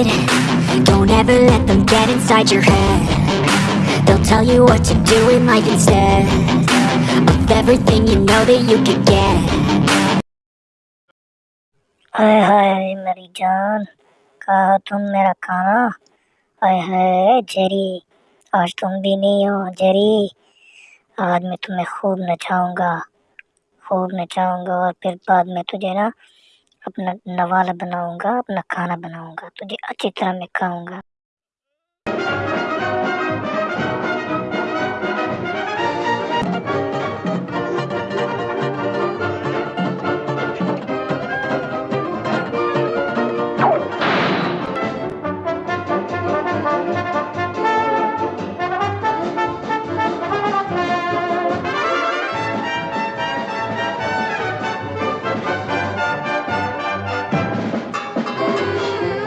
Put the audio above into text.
Never let them get inside your head They'll tell you what to do in life instead Of everything you know that you could get हाय हाय मेरी जान कहा तुम मेरा खाना हाय हाय Jerry आज तुम भी नहीं हो जेरी आज मैं तुम्हें खूब नचाऊँगा खूब नचाऊँगा और फिर बाद में तुझे ना अपना नवाला बनाऊँगा अपना खाना बनाऊँगा तुझे अच्छी तरह मैं खाऊँगा।